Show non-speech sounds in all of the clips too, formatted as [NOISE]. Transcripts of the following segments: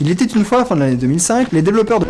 Il était une fois, fin de l'année 2005, les développeurs de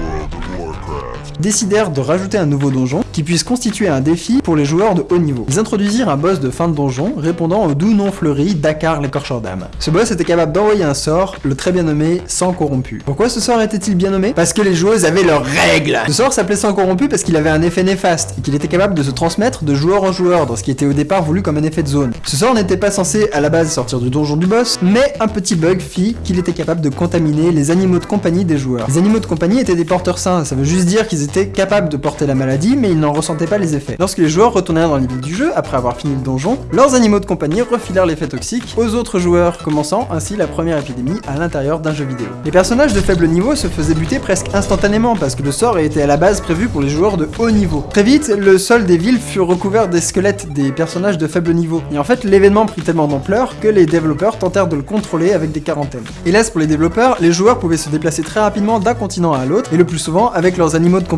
décidèrent de rajouter un nouveau donjon qui puisse constituer un défi pour les joueurs de haut niveau. Ils introduisirent un boss de fin de donjon répondant au doux nom fleuri Dakar l'écorcheur d'âme. Ce boss était capable d'envoyer un sort, le très bien nommé Sang corrompu. Pourquoi ce sort était-il bien nommé? Parce que les joueuses avaient leurs règles Ce sort s'appelait Sang corrompu parce qu'il avait un effet néfaste et qu'il était capable de se transmettre de joueur en joueur dans ce qui était au départ voulu comme un effet de zone. Ce sort n'était pas censé à la base sortir du donjon du boss, mais un petit bug fit qu'il était capable de contaminer les animaux de compagnie des joueurs. Les animaux de compagnie étaient des porteurs sains, ça veut juste dire qu'ils étaient capables de porter la maladie mais ils n'en ressentaient pas les effets. Lorsque les joueurs retournèrent dans les villes du jeu, après avoir fini le donjon, leurs animaux de compagnie refilèrent l'effet toxique aux autres joueurs, commençant ainsi la première épidémie à l'intérieur d'un jeu vidéo. Les personnages de faible niveau se faisaient buter presque instantanément parce que le sort était à la base prévu pour les joueurs de haut niveau. Très vite, le sol des villes fut recouvert des squelettes des personnages de faible niveau. Et en fait, l'événement prit tellement d'ampleur que les développeurs tentèrent de le contrôler avec des quarantaines. Hélas pour les développeurs, les joueurs pouvaient se déplacer très rapidement d'un continent à l'autre, et le plus souvent avec leurs animaux de compagnie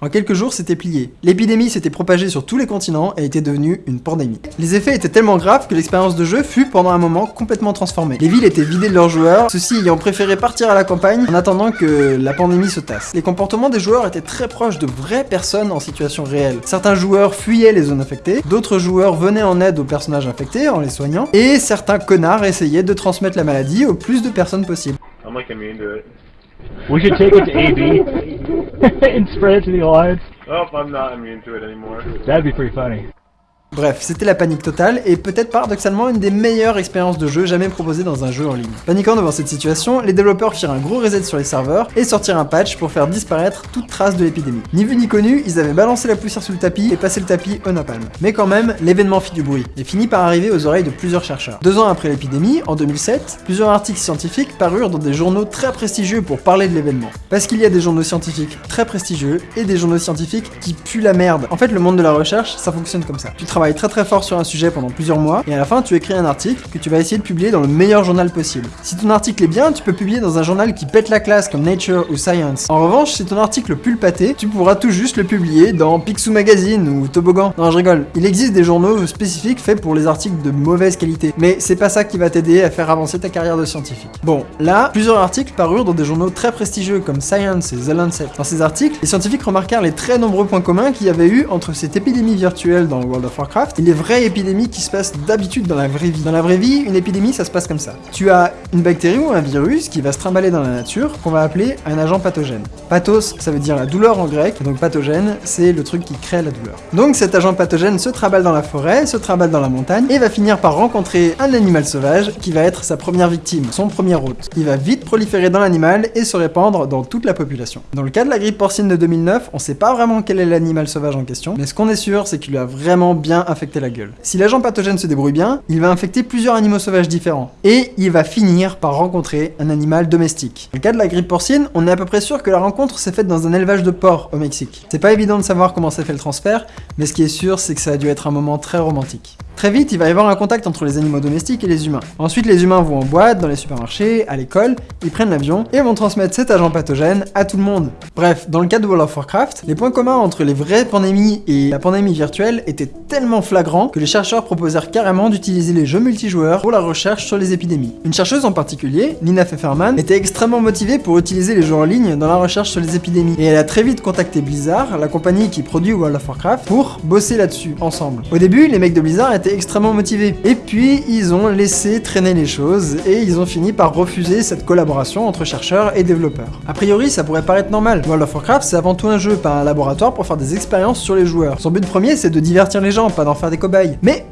En quelques jours, c'était plié. L'épidémie s'était propagée sur tous les continents et était devenue une pandémie. Les effets étaient tellement graves que l'expérience de jeu fut pendant un moment complètement transformée. Les villes étaient vidées de leurs joueurs, ceux-ci ayant préféré partir à la campagne en attendant que la pandémie se tasse. Les comportements des joueurs étaient très proches de vraies personnes en situation réelle. Certains joueurs fuyaient les zones infectées, d'autres joueurs venaient en aide aux personnages infectés en les soignant, et certains connards essayaient de transmettre la maladie au plus de personnes possible. We should take it to AB [LAUGHS] [LAUGHS] and spread it to the Alliance. Oh, I'm not immune to it anymore. That'd be pretty funny. Bref, c'était la panique totale et peut-être paradoxalement une des meilleures expériences de jeu jamais proposées dans un jeu en ligne. Paniquant devant cette situation, les développeurs firent un gros reset sur les serveurs et sortirent un patch pour faire disparaître toute trace de l'épidémie. Ni vu ni connu, ils avaient balancé la poussière sous le tapis et passé le tapis au napalm. Mais quand même, l'événement fit du bruit et finit par arriver aux oreilles de plusieurs chercheurs. Deux ans après l'épidémie, en 2007, plusieurs articles scientifiques parurent dans des journaux très prestigieux pour parler de l'événement. Parce qu'il y a des journaux scientifiques très prestigieux et des journaux scientifiques qui puent la merde. En fait, le monde de la recherche, ça fonctionne comme ça. Très très fort sur un sujet pendant plusieurs mois, et à la fin tu écris un article que tu vas essayer de publier dans le meilleur journal possible. Si ton article est bien, tu peux publier dans un journal qui pète la classe comme Nature ou Science. En revanche, si ton article pue le pâté, tu pourras tout juste le publier dans Picsou Magazine ou Toboggan. Non, je rigole. Il existe des journaux spécifiques faits pour les articles de mauvaise qualité, mais c'est pas ça qui va t'aider à faire avancer ta carrière de scientifique. Bon, là, plusieurs articles parurent dans des journaux très prestigieux comme Science et The Lancet. Dans ces articles, les scientifiques remarquèrent les très nombreux points communs qu'il y avait eu entre cette épidémie virtuelle dans World of Warcraft et les vraies épidémies qui se passent d'habitude dans la vraie vie. Dans la vraie vie, une épidémie, ça se passe comme ça. Tu as une bactérie ou un virus qui va se trimballer dans la nature, qu'on va appeler un agent pathogène. Pathos, ça veut dire la douleur en grec, donc pathogène, c'est le truc qui crée la douleur. Donc cet agent pathogène se trimballe dans la forêt, se trimballe dans la montagne, et va finir par rencontrer un animal sauvage qui va être sa première victime, son premier hôte. Il va vite proliférer dans l'animal et se répandre dans toute la population. Dans le cas de la grippe porcine de 2009, on sait pas vraiment quel est l'animal sauvage en question, mais ce qu'on est sûr, c'est qu'il a vraiment bien infecté la gueule. Si l'agent pathogène se débrouille bien, il va infecter plusieurs animaux sauvages différents, et il va finir par rencontrer un animal domestique. Dans le cas de la grippe porcine, on est à peu près sûr que la rencontre s'est faite dans un élevage de porcs au Mexique. C'est pas évident de savoir comment s'est fait le transfert, mais ce qui est sûr, c'est que ça a dû être un moment très romantique. Très vite, il va y avoir un contact entre les animaux domestiques et les humains. Ensuite, les humains vont en boîte, dans les supermarchés, à l'école, ils prennent l'avion et vont transmettre cet agent pathogène à tout le monde. Bref, dans le cas de World of Warcraft, les points communs entre les vraies pandémies et la pandémie virtuelle étaient tellement flagrants que les chercheurs proposèrent carrément d'utiliser les jeux multijoueurs pour la recherche sur les épidémies. Une chercheuse en particulier, Nina Pfefferman, était extrêmement motivée pour utiliser les jeux en ligne dans la recherche sur les épidémies, et elle a très vite contacté Blizzard, la compagnie qui produit World of Warcraft, pour bosser là-dessus, ensemble. Au début, les mecs de Blizzard étaient extrêmement motivés. Et puis, ils ont laissé traîner les choses et ils ont fini par refuser cette collaboration entre chercheurs et développeurs. A priori, ça pourrait paraître normal. World of Warcraft, c'est avant tout un jeu, pas un laboratoire pour faire des expériences sur les joueurs. Son but premier, c'est de divertir les gens, pas d'en faire des cobayes. Mais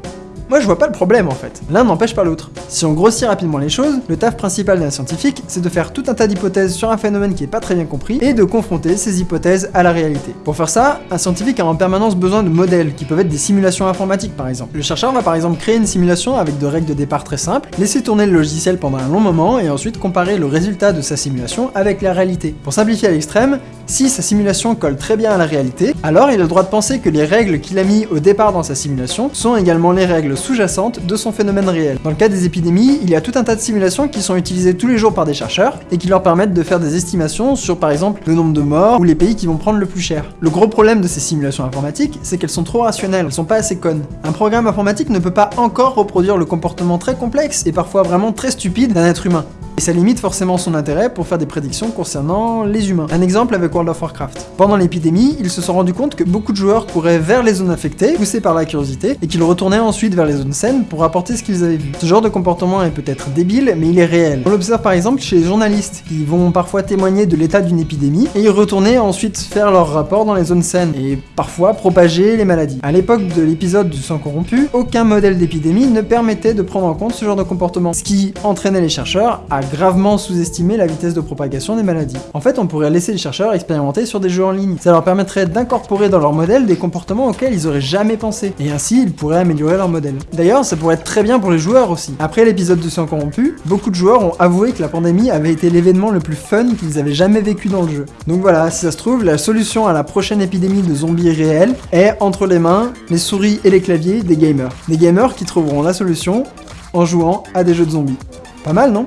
moi je vois pas le problème en fait, l'un n'empêche pas l'autre. Si on grossit rapidement les choses, le taf principal d'un scientifique, c'est de faire tout un tas d'hypothèses sur un phénomène qui est pas très bien compris, et de confronter ces hypothèses à la réalité. Pour faire ça, un scientifique a en permanence besoin de modèles, qui peuvent être des simulations informatiques par exemple. Le chercheur va par exemple créer une simulation avec de règles de départ très simples, laisser tourner le logiciel pendant un long moment, et ensuite comparer le résultat de sa simulation avec la réalité. Pour simplifier à l'extrême, si sa simulation colle très bien à la réalité, alors il a le droit de penser que les règles qu'il a mis au départ dans sa simulation sont également les règles sous-jacentes de son phénomène réel. Dans le cas des épidémies, il y a tout un tas de simulations qui sont utilisées tous les jours par des chercheurs et qui leur permettent de faire des estimations sur par exemple le nombre de morts ou les pays qui vont prendre le plus cher. Le gros problème de ces simulations informatiques, c'est qu'elles sont trop rationnelles, elles sont pas assez connes. Un programme informatique ne peut pas encore reproduire le comportement très complexe et parfois vraiment très stupide d'un être humain. Et ça limite forcément son intérêt pour faire des prédictions concernant les humains. Un exemple avec World of Warcraft. Pendant l'épidémie, ils se sont rendus compte que beaucoup de joueurs couraient vers les zones affectées, poussés par la curiosité, et qu'ils retournaient ensuite vers les zones saines pour rapporter ce qu'ils avaient vu. Ce genre de comportement est peut-être débile, mais il est réel. On l'observe par exemple chez les journalistes, qui vont parfois témoigner de l'état d'une épidémie, et y retourner ensuite faire leur rapport dans les zones saines, et parfois propager les maladies. À l'époque de l'épisode du sang corrompu, aucun modèle d'épidémie ne permettait de prendre en compte ce genre de comportement, ce qui entraînait les chercheurs à gravement sous-estimer la vitesse de propagation des maladies. En fait, on pourrait laisser les chercheurs expérimenter sur des jeux en ligne. Ça leur permettrait d'incorporer dans leur modèle des comportements auxquels ils auraient jamais pensé, et ainsi ils pourraient améliorer leur modèle. D'ailleurs, ça pourrait être très bien pour les joueurs aussi. Après l'épisode du sang corrompu, beaucoup de joueurs ont avoué que la pandémie avait été l'événement le plus fun qu'ils avaient jamais vécu dans le jeu. Donc voilà, si ça se trouve, la solution à la prochaine épidémie de zombies réels est entre les mains, les souris et les claviers des gamers. Des gamers qui trouveront la solution en jouant à des jeux de zombies. Pas mal, non?